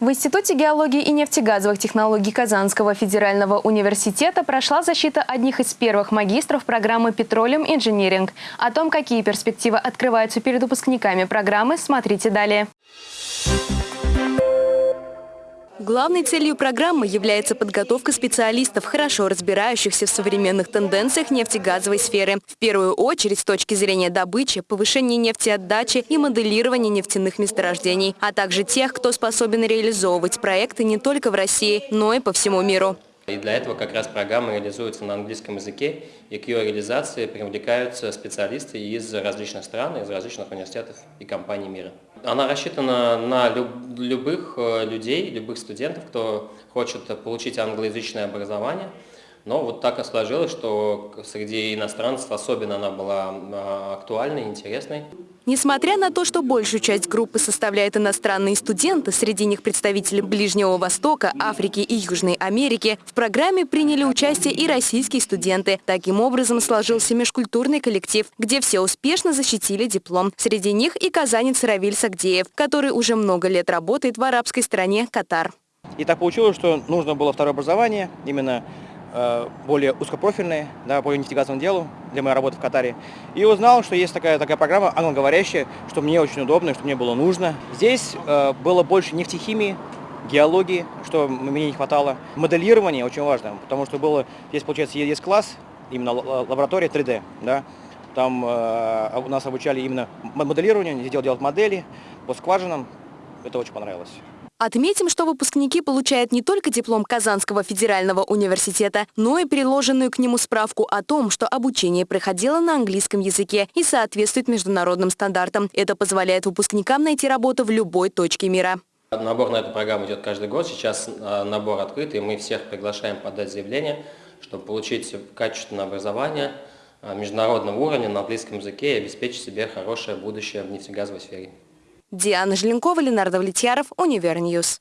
В Институте геологии и нефтегазовых технологий Казанского федерального университета прошла защита одних из первых магистров программы «Петролиум Инжиниринг». О том, какие перспективы открываются перед выпускниками программы, смотрите далее. Главной целью программы является подготовка специалистов, хорошо разбирающихся в современных тенденциях нефтегазовой сферы. В первую очередь с точки зрения добычи, повышения нефтеотдачи и моделирования нефтяных месторождений, а также тех, кто способен реализовывать проекты не только в России, но и по всему миру. И для этого как раз программа реализуется на английском языке, и к ее реализации привлекаются специалисты из различных стран, из различных университетов и компаний мира. Она рассчитана на люб любых э, людей, любых студентов, кто хочет получить англоязычное образование – но вот так и сложилось, что среди иностранцев особенно она была а, актуальной, интересной. Несмотря на то, что большую часть группы составляют иностранные студенты, среди них представители Ближнего Востока, Африки и Южной Америки, в программе приняли участие и российские студенты. Таким образом сложился межкультурный коллектив, где все успешно защитили диплом. Среди них и казанец Равиль Сагдеев, который уже много лет работает в арабской стране Катар. И так получилось, что нужно было второе образование, именно более узкопрофильные, да, по нефтегазовому делу для моей работы в Катаре. И узнал, что есть такая, такая программа англоговорящая, что мне очень удобно, что мне было нужно. Здесь э, было больше нефтехимии, геологии, что мне не хватало. Моделирование очень важно, потому что было, здесь, получается, есть класс, именно лаборатория 3D, да, там э, у нас обучали именно моделированию, делать, делать модели по скважинам, это очень понравилось. Отметим, что выпускники получают не только диплом Казанского федерального университета, но и приложенную к нему справку о том, что обучение проходило на английском языке и соответствует международным стандартам. Это позволяет выпускникам найти работу в любой точке мира. Набор на эту программу идет каждый год. Сейчас а, набор открыт, и мы всех приглашаем подать заявление, чтобы получить качественное образование а, международного уровня на английском языке и обеспечить себе хорошее будущее в нефтегазовой сфере. Диана Желенкова, Ленардо Влетьяров, Univer News.